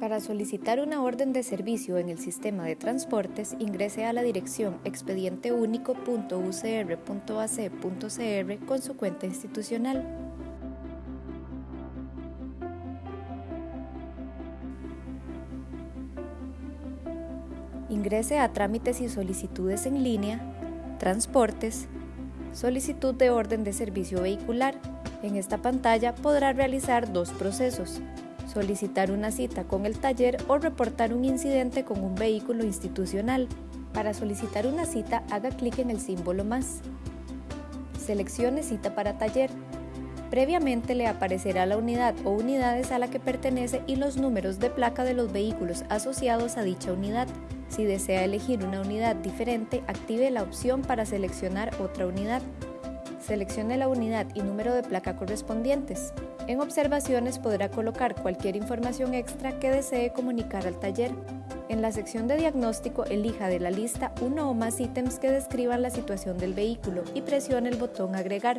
Para solicitar una orden de servicio en el sistema de transportes, ingrese a la dirección expedienteunico.ucr.ac.cr con su cuenta institucional. Ingrese a Trámites y solicitudes en línea, Transportes, Solicitud de orden de servicio vehicular. En esta pantalla podrá realizar dos procesos, solicitar una cita con el taller o reportar un incidente con un vehículo institucional. Para solicitar una cita, haga clic en el símbolo más. Seleccione cita para taller. Previamente le aparecerá la unidad o unidades a la que pertenece y los números de placa de los vehículos asociados a dicha unidad. Si desea elegir una unidad diferente, active la opción para seleccionar otra unidad. Seleccione la unidad y número de placa correspondientes. En observaciones podrá colocar cualquier información extra que desee comunicar al taller. En la sección de diagnóstico elija de la lista uno o más ítems que describan la situación del vehículo y presione el botón Agregar.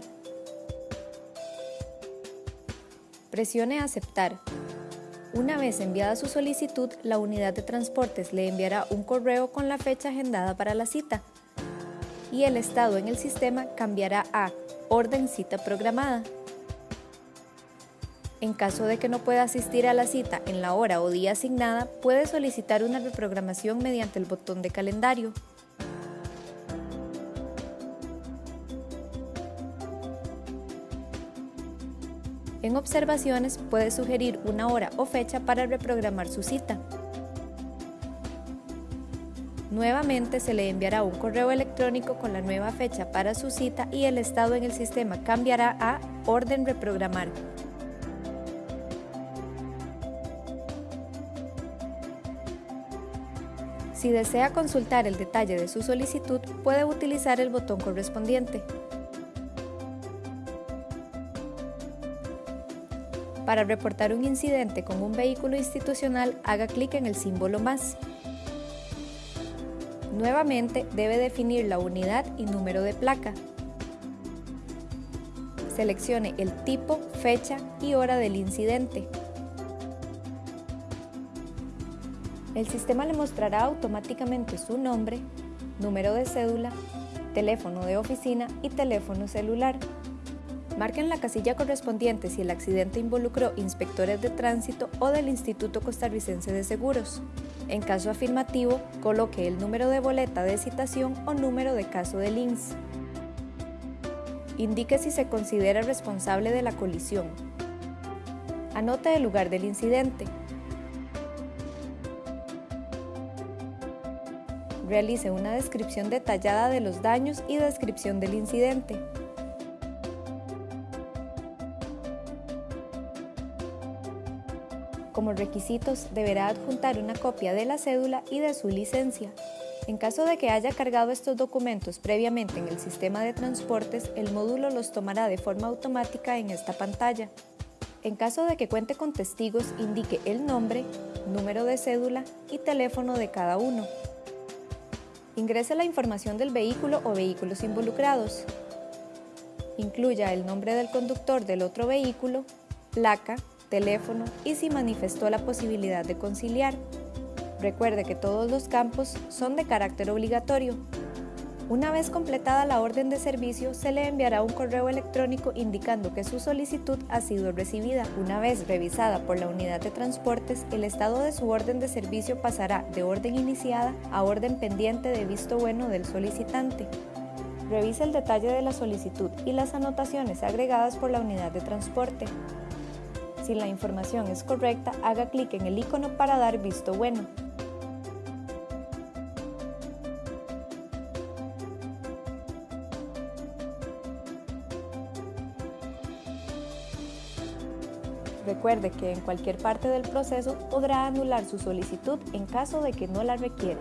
Presione Aceptar. Una vez enviada su solicitud, la unidad de transportes le enviará un correo con la fecha agendada para la cita y el estado en el sistema cambiará a Orden Cita Programada. En caso de que no pueda asistir a la cita en la hora o día asignada, puede solicitar una reprogramación mediante el botón de calendario. En observaciones puede sugerir una hora o fecha para reprogramar su cita. Nuevamente se le enviará un correo electrónico con la nueva fecha para su cita y el estado en el sistema cambiará a Orden Reprogramar. Si desea consultar el detalle de su solicitud, puede utilizar el botón correspondiente. Para reportar un incidente con un vehículo institucional, haga clic en el símbolo más. Nuevamente debe definir la unidad y número de placa. Seleccione el tipo, fecha y hora del incidente. El sistema le mostrará automáticamente su nombre, número de cédula, teléfono de oficina y teléfono celular. Marquen la casilla correspondiente si el accidente involucró inspectores de tránsito o del Instituto Costarricense de Seguros. En caso afirmativo, coloque el número de boleta de citación o número de caso de INS. Indique si se considera responsable de la colisión. Anote el lugar del incidente, Realice una descripción detallada de los daños y descripción del incidente. Como requisitos, deberá adjuntar una copia de la cédula y de su licencia. En caso de que haya cargado estos documentos previamente en el sistema de transportes, el módulo los tomará de forma automática en esta pantalla. En caso de que cuente con testigos, indique el nombre, número de cédula y teléfono de cada uno. Ingrese la información del vehículo o vehículos involucrados. Incluya el nombre del conductor del otro vehículo, placa, teléfono y si manifestó la posibilidad de conciliar. Recuerde que todos los campos son de carácter obligatorio, una vez completada la orden de servicio, se le enviará un correo electrónico indicando que su solicitud ha sido recibida. Una vez revisada por la unidad de transportes, el estado de su orden de servicio pasará de orden iniciada a orden pendiente de visto bueno del solicitante. Revise el detalle de la solicitud y las anotaciones agregadas por la unidad de transporte. Si la información es correcta, haga clic en el icono para dar visto bueno. Recuerde que en cualquier parte del proceso podrá anular su solicitud en caso de que no la requiera.